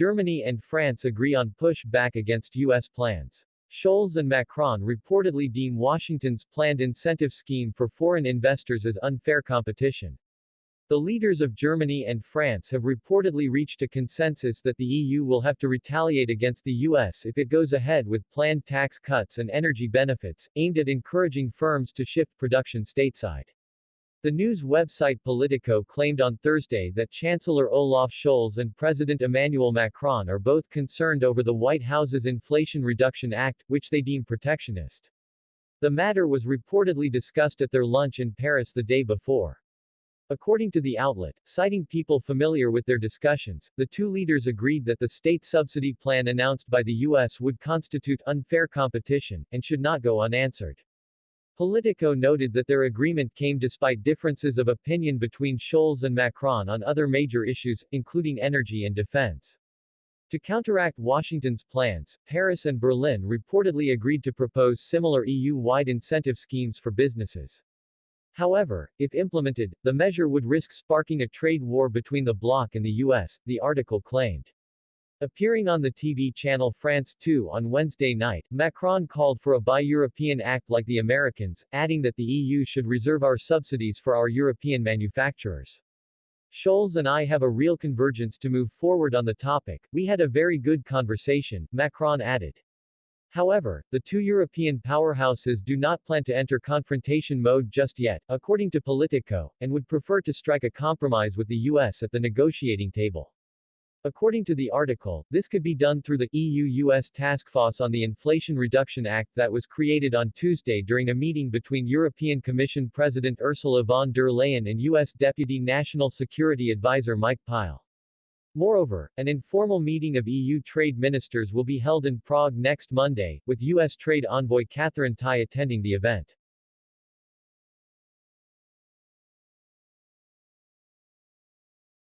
Germany and France agree on push back against U.S. plans. Scholz and Macron reportedly deem Washington's planned incentive scheme for foreign investors as unfair competition. The leaders of Germany and France have reportedly reached a consensus that the EU will have to retaliate against the US if it goes ahead with planned tax cuts and energy benefits, aimed at encouraging firms to shift production stateside. The news website Politico claimed on Thursday that Chancellor Olaf Scholz and President Emmanuel Macron are both concerned over the White House's Inflation Reduction Act, which they deem protectionist. The matter was reportedly discussed at their lunch in Paris the day before. According to the outlet, citing people familiar with their discussions, the two leaders agreed that the state subsidy plan announced by the U.S. would constitute unfair competition, and should not go unanswered. Politico noted that their agreement came despite differences of opinion between Scholz and Macron on other major issues, including energy and defense. To counteract Washington's plans, Paris and Berlin reportedly agreed to propose similar EU-wide incentive schemes for businesses. However, if implemented, the measure would risk sparking a trade war between the bloc and the U.S., the article claimed. Appearing on the TV channel France 2 on Wednesday night, Macron called for a Buy-European Act like the Americans, adding that the EU should reserve our subsidies for our European manufacturers. Scholz and I have a real convergence to move forward on the topic, we had a very good conversation, Macron added. However, the two European powerhouses do not plan to enter confrontation mode just yet, according to Politico, and would prefer to strike a compromise with the US at the negotiating table. According to the article, this could be done through the EU-US Task Force on the Inflation Reduction Act that was created on Tuesday during a meeting between European Commission President Ursula von der Leyen and U.S. Deputy National Security Advisor Mike Pyle. Moreover, an informal meeting of EU trade ministers will be held in Prague next Monday, with U.S. Trade Envoy Katherine Tai attending the event.